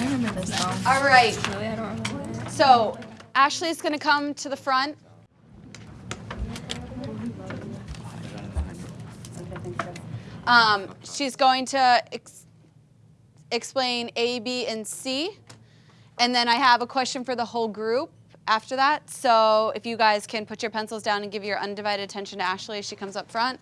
I remember this song. All right. Really, I don't remember. Gonna come to the front. Um, she's going to ex explain A, B, and C. And then I have a question for the whole group after that. So if you guys can put your pencils down and give your undivided attention to Ashley as she comes up front.